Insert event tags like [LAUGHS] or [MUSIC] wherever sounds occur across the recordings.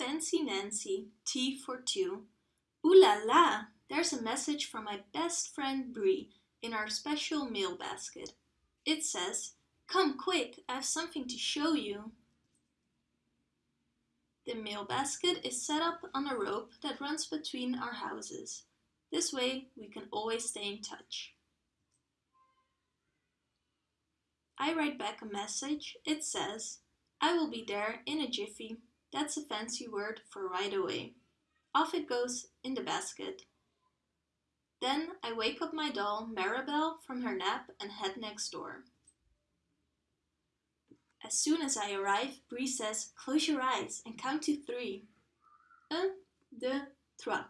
Fancy Nancy, tea for two. Ooh la la! There's a message from my best friend Bree in our special mail basket. It says, Come quick, I have something to show you. The mail basket is set up on a rope that runs between our houses. This way we can always stay in touch. I write back a message. It says, I will be there in a jiffy. That's a fancy word for right away. Off it goes in the basket. Then I wake up my doll, Maribel, from her nap and head next door. As soon as I arrive, Bree says, close your eyes and count to three. Un, deux, trois.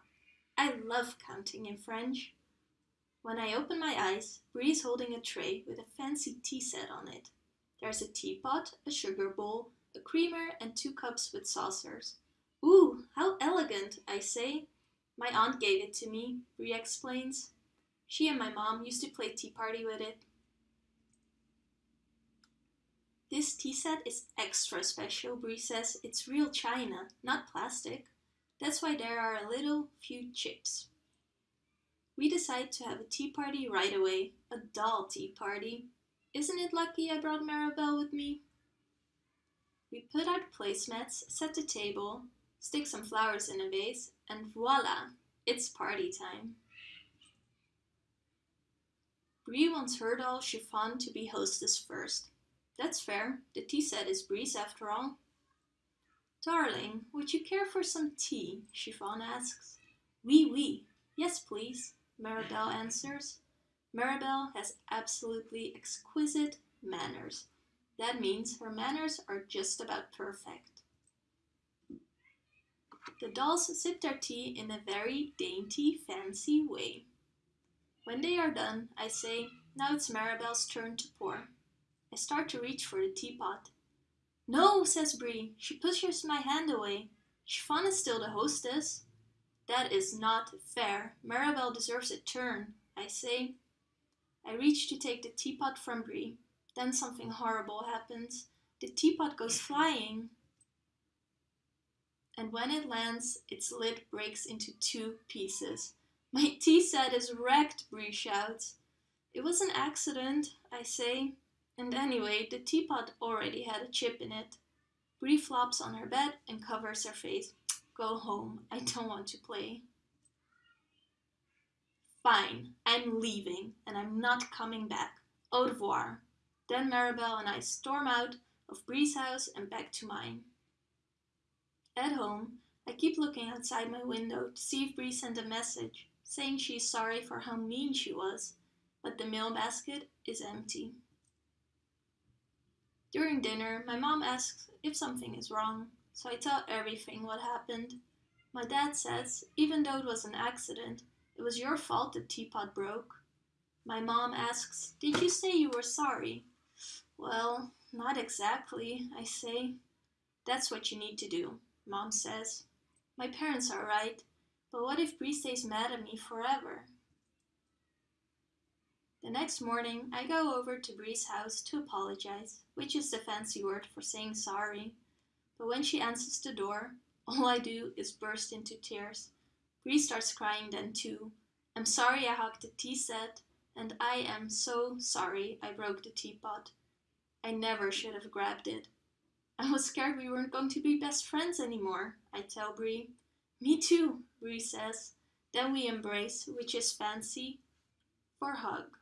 I love counting in French. When I open my eyes, Bree is holding a tray with a fancy tea set on it. There's a teapot, a sugar bowl, a creamer and two cups with saucers. Ooh, how elegant, I say. My aunt gave it to me, Bree explains. She and my mom used to play tea party with it. This tea set is extra special, Bree says. It's real china, not plastic. That's why there are a little few chips. We decide to have a tea party right away, a doll tea party. Isn't it lucky I brought Maribel with me? We put out placemats, set the table, stick some flowers in a vase, and voila, it's party time. Bree wants her doll Chiffon to be hostess first. That's fair, the tea set is Bree's after all. Darling, would you care for some tea? Chiffon asks. Oui, oui. Yes, please, Maribel answers. Maribel has absolutely exquisite manners. That means her manners are just about perfect. The dolls sip their tea in a very dainty, fancy way. When they are done, I say, now it's Maribel's turn to pour. I start to reach for the teapot. No, says Bree, she pushes my hand away. Chiffon is still the hostess. That is not fair. Maribel deserves a turn, I say. I reach to take the teapot from Bree. Then something horrible happens. The teapot goes flying. And when it lands, its lid breaks into two pieces. My [LAUGHS] tea set is wrecked, Bree shouts. It was an accident, I say. And anyway, the teapot already had a chip in it. Bree flops on her bed and covers her face. Go home, I don't want to play. Fine, I'm leaving, and I'm not coming back. Au revoir. Then Maribel and I storm out of Bree's house and back to mine. At home, I keep looking outside my window to see if Bree sent a message, saying she is sorry for how mean she was, but the mail basket is empty. During dinner, my mom asks if something is wrong, so I tell everything what happened. My dad says, even though it was an accident, it was your fault the teapot broke. My mom asks, did you say you were sorry? Well, not exactly, I say. That's what you need to do, Mom says. My parents are right, but what if Bree stays mad at me forever? The next morning, I go over to Bree's house to apologize, which is the fancy word for saying sorry. But when she answers the door, all I do is burst into tears. Bree starts crying then too. I'm sorry I hugged the tea set, and I am so sorry I broke the teapot. I never should have grabbed it. I was scared we weren't going to be best friends anymore, I tell Bree. Me too, Bree says. Then we embrace, which is fancy for hug.